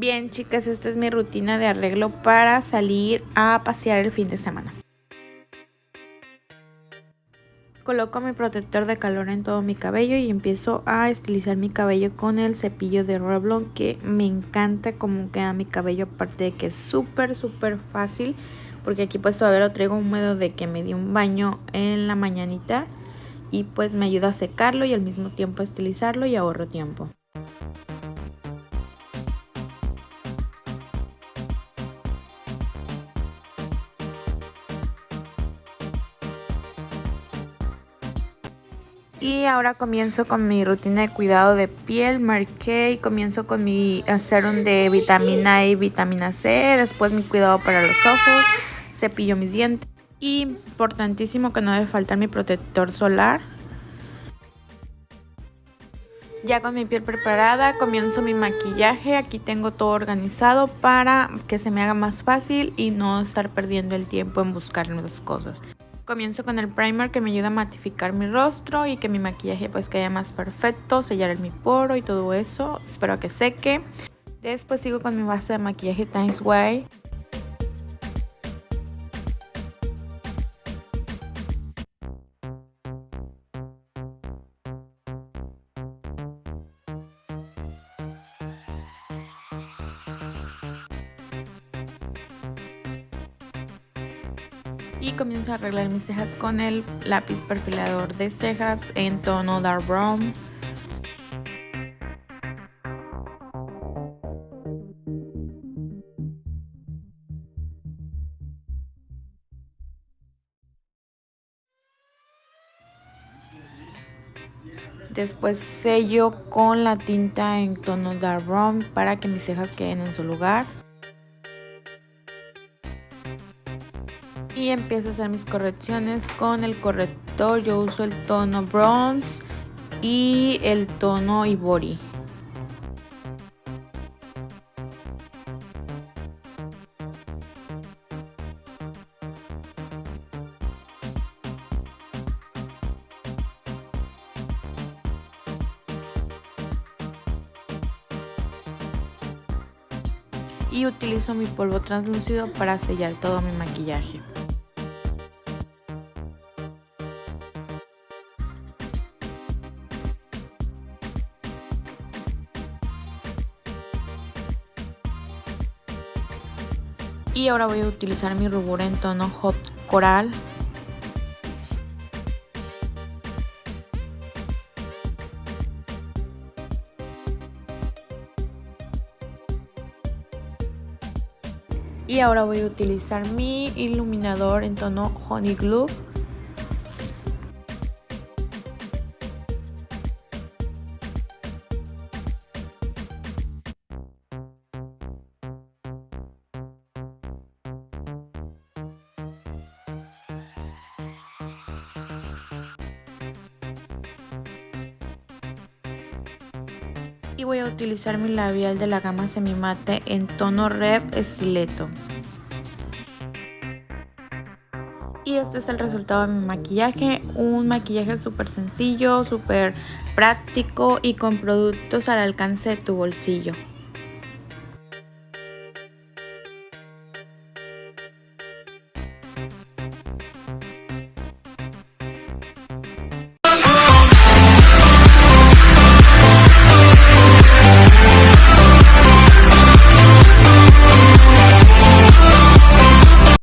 Bien chicas, esta es mi rutina de arreglo para salir a pasear el fin de semana. Coloco mi protector de calor en todo mi cabello y empiezo a estilizar mi cabello con el cepillo de Revlon que me encanta cómo queda mi cabello aparte de que es súper súper fácil porque aquí pues todavía lo traigo húmedo de que me di un baño en la mañanita y pues me ayuda a secarlo y al mismo tiempo a estilizarlo y ahorro tiempo. Y ahora comienzo con mi rutina de cuidado de piel, marqué comienzo con mi serum de vitamina E y vitamina C, después mi cuidado para los ojos, cepillo mis dientes. Importantísimo que no debe faltar mi protector solar. Ya con mi piel preparada comienzo mi maquillaje, aquí tengo todo organizado para que se me haga más fácil y no estar perdiendo el tiempo en buscar nuevas cosas. Comienzo con el primer que me ayuda a matificar mi rostro y que mi maquillaje pues quede más perfecto, sellar el mi poro y todo eso. Espero que seque. Después sigo con mi base de maquillaje Times Way. Y comienzo a arreglar mis cejas con el lápiz perfilador de cejas en tono dark brown Después sello con la tinta en tono dark brown para que mis cejas queden en su lugar. Y empiezo a hacer mis correcciones con el corrector. Yo uso el tono bronze y el tono ivory. y utilizo mi polvo translúcido para sellar todo mi maquillaje. Y ahora voy a utilizar mi rubor en tono hot coral. Y ahora voy a utilizar mi iluminador en tono honey glue y voy a utilizar mi labial de la gama semimate en tono Red Estileto. Y este es el resultado de mi maquillaje, un maquillaje súper sencillo, súper práctico y con productos al alcance de tu bolsillo.